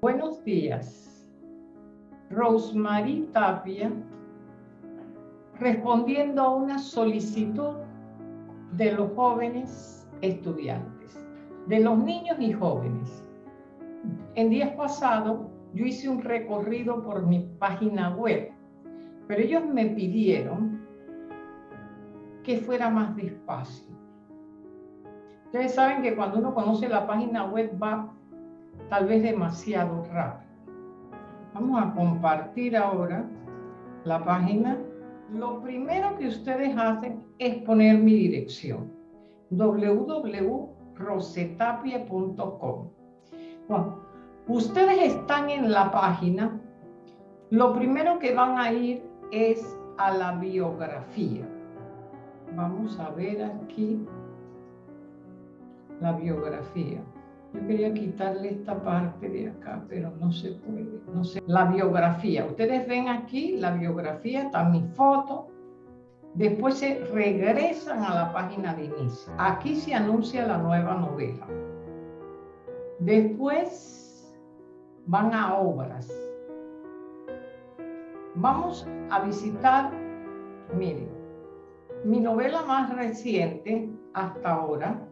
Buenos días. Rosemary Tapia, respondiendo a una solicitud de los jóvenes estudiantes, de los niños y jóvenes. En días pasados yo hice un recorrido por mi página web, pero ellos me pidieron que fuera más despacio. Ustedes saben que cuando uno conoce la página web va tal vez demasiado rápido. Vamos a compartir ahora la página. Lo primero que ustedes hacen es poner mi dirección www.rosetapia.com. Bueno, ustedes están en la página. Lo primero que van a ir es a la biografía. Vamos a ver aquí la biografía. Quería quitarle esta parte de acá, pero no se puede. No. La biografía. Ustedes ven aquí la biografía, está mi foto. Después se regresan a la página de inicio. Aquí se anuncia la nueva novela. Después van a obras. Vamos a visitar, miren, mi novela más reciente hasta ahora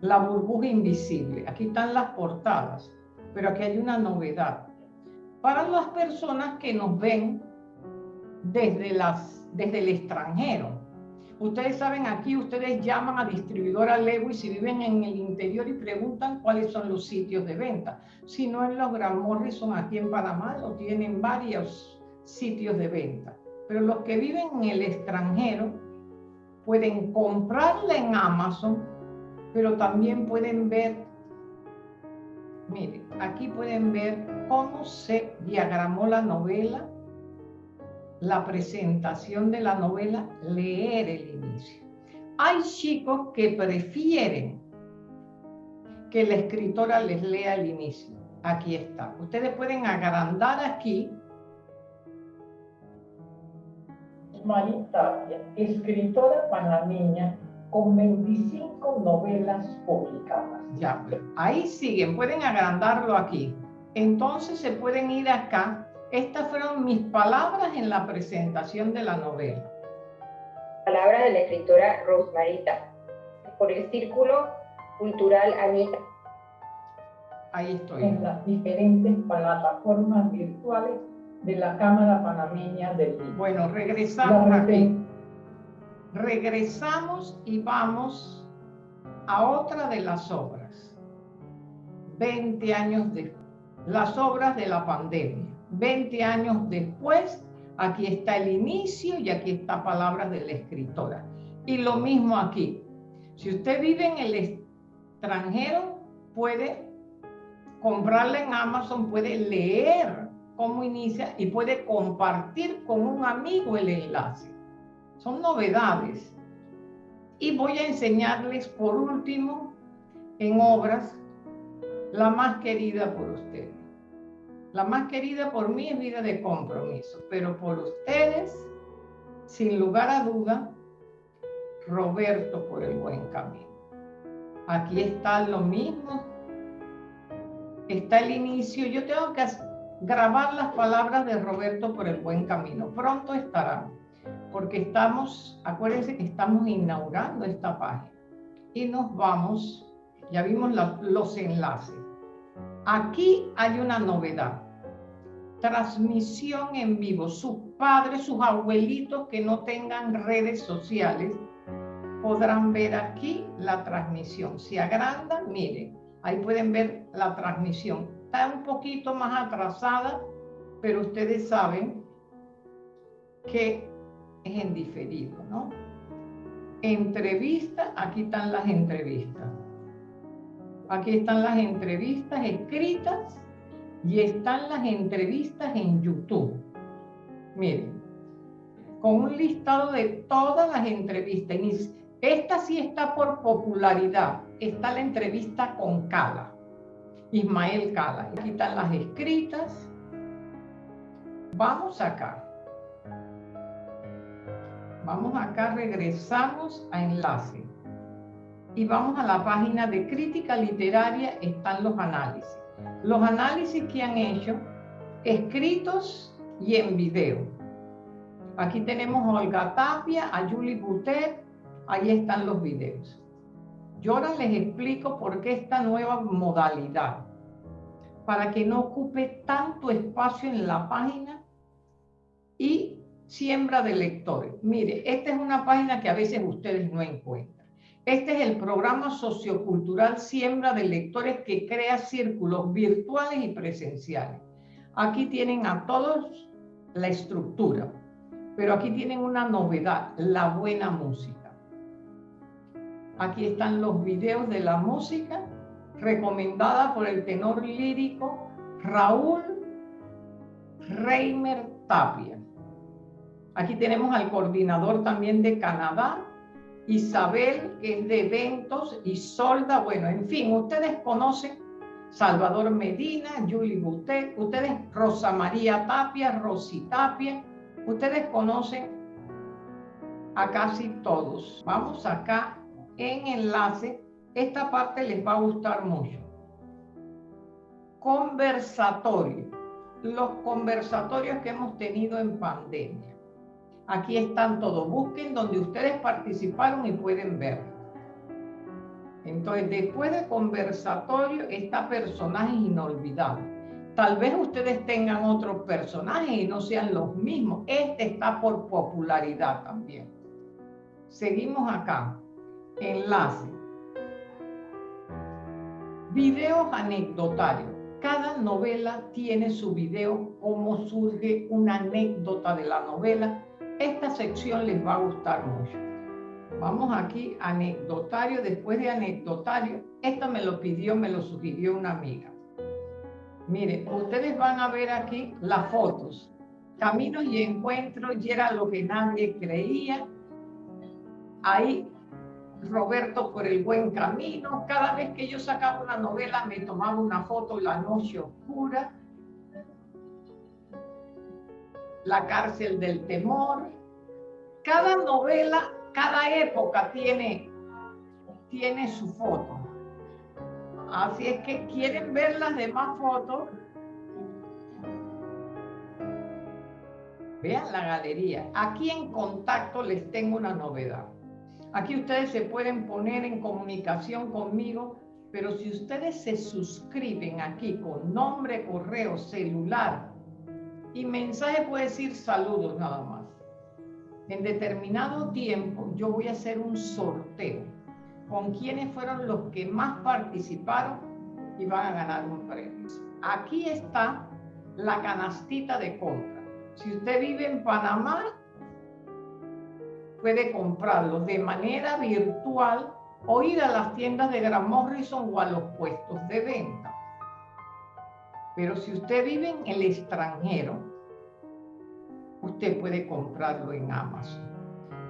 la burbuja invisible. Aquí están las portadas, pero aquí hay una novedad. Para las personas que nos ven desde, las, desde el extranjero. Ustedes saben, aquí ustedes llaman a distribuidora Lewis si viven en el interior y preguntan cuáles son los sitios de venta. Si no en los Gran Morrison aquí en Panamá, lo tienen varios sitios de venta. Pero los que viven en el extranjero pueden comprarla en Amazon pero también pueden ver, miren, aquí pueden ver cómo se diagramó la novela, la presentación de la novela, leer el inicio. Hay chicos que prefieren que la escritora les lea el inicio. Aquí está. Ustedes pueden agrandar aquí. Marita, escritora panameña, con 25 novelas publicadas. Ya, pues, ahí siguen, pueden agrandarlo aquí. Entonces se pueden ir acá. Estas fueron mis palabras en la presentación de la novela. Palabras de la escritora Rosmarita, por el Círculo Cultural Anita. Ahí estoy. En las diferentes plataformas virtuales de la Cámara Panameña del Libro. Bueno, regresamos aquí regresamos y vamos a otra de las obras. 20 años después, las obras de la pandemia. 20 años después, aquí está el inicio y aquí está palabras de la escritora. Y lo mismo aquí. Si usted vive en el extranjero, puede comprarla en Amazon, puede leer cómo inicia y puede compartir con un amigo el enlace. Son novedades. Y voy a enseñarles por último en obras la más querida por ustedes. La más querida por mí es vida de compromiso, pero por ustedes, sin lugar a duda, Roberto por el buen camino. Aquí está lo mismo. Está el inicio. Yo tengo que grabar las palabras de Roberto por el buen camino. Pronto estarán porque estamos, acuérdense que estamos inaugurando esta página y nos vamos, ya vimos los enlaces. Aquí hay una novedad, transmisión en vivo. Sus padres, sus abuelitos que no tengan redes sociales podrán ver aquí la transmisión. Si agrandan, miren, ahí pueden ver la transmisión. Está un poquito más atrasada, pero ustedes saben que es en diferido, ¿no? Entrevista, aquí están las entrevistas. Aquí están las entrevistas escritas y están las entrevistas en YouTube. Miren, con un listado de todas las entrevistas. Esta sí está por popularidad. Está la entrevista con Cala, Ismael Cala. Aquí están las escritas. Vamos acá. Vamos acá, regresamos a enlace. Y vamos a la página de crítica literaria, están los análisis. los análisis que han hecho, escritos y en video. Aquí tenemos a Olga Tapia, a Julie Butet, ahí están los videos. Yo ahora les explico por qué esta nueva modalidad, para que no ocupe tanto espacio en la página siembra de lectores. Mire, esta es una página que a veces ustedes no encuentran. Este es el programa sociocultural Siembra de Lectores que crea círculos virtuales y presenciales. Aquí tienen a todos la estructura, pero aquí tienen una novedad, la buena música. Aquí están los videos de la música recomendada por el tenor lírico Raúl Reimer Tapia. Aquí tenemos al coordinador también de Canadá, Isabel, que es de eventos, y Solda, bueno, en fin, ustedes conocen Salvador Medina, Julie Butet, ustedes Rosa María Tapia, Rosy Tapia, ustedes conocen a casi todos. Vamos acá en enlace, esta parte les va a gustar mucho. Conversatorio, los conversatorios que hemos tenido en pandemia. Aquí están todos. Busquen donde ustedes participaron y pueden ver. Entonces, después de conversatorio, está personajes inolvidables. Tal vez ustedes tengan otros personajes y no sean los mismos. Este está por popularidad también. Seguimos acá. Enlace. Videos anecdotarios. Cada novela tiene su video, cómo surge una anécdota de la novela esta sección les va a gustar mucho. Vamos aquí, anecdotario. Después de anecdotario, esta me lo pidió, me lo sugirió una amiga. Miren, ustedes van a ver aquí las fotos. Caminos y encuentros, y era lo que nadie creía. Ahí, Roberto por el buen camino. Cada vez que yo sacaba una novela, me tomaba una foto la noche oscura la cárcel del temor. Cada novela, cada época tiene, tiene su foto. Así es que quieren ver las demás fotos. Vean la galería. Aquí en contacto les tengo una novedad. Aquí ustedes se pueden poner en comunicación conmigo, pero si ustedes se suscriben aquí con nombre, correo, celular, y mensaje puede decir saludos nada más. En determinado tiempo yo voy a hacer un sorteo con quienes fueron los que más participaron y van a ganar un premio. Aquí está la canastita de compra. Si usted vive en Panamá, puede comprarlo de manera virtual o ir a las tiendas de Gran Morrison o a los puestos de venta. Pero si usted vive en el extranjero, usted puede comprarlo en Amazon.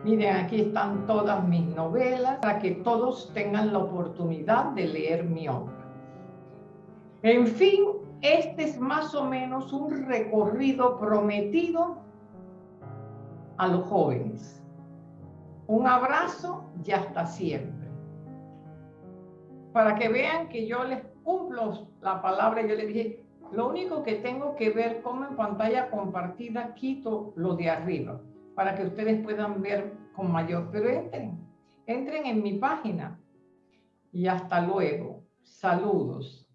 Miren, aquí están todas mis novelas para que todos tengan la oportunidad de leer mi obra. En fin, este es más o menos un recorrido prometido a los jóvenes. Un abrazo y hasta siempre. Para que vean que yo les cumplo la palabra, yo les dije, lo único que tengo que ver como en pantalla compartida quito lo de arriba para que ustedes puedan ver con mayor, pero entren, entren en mi página y hasta luego. Saludos.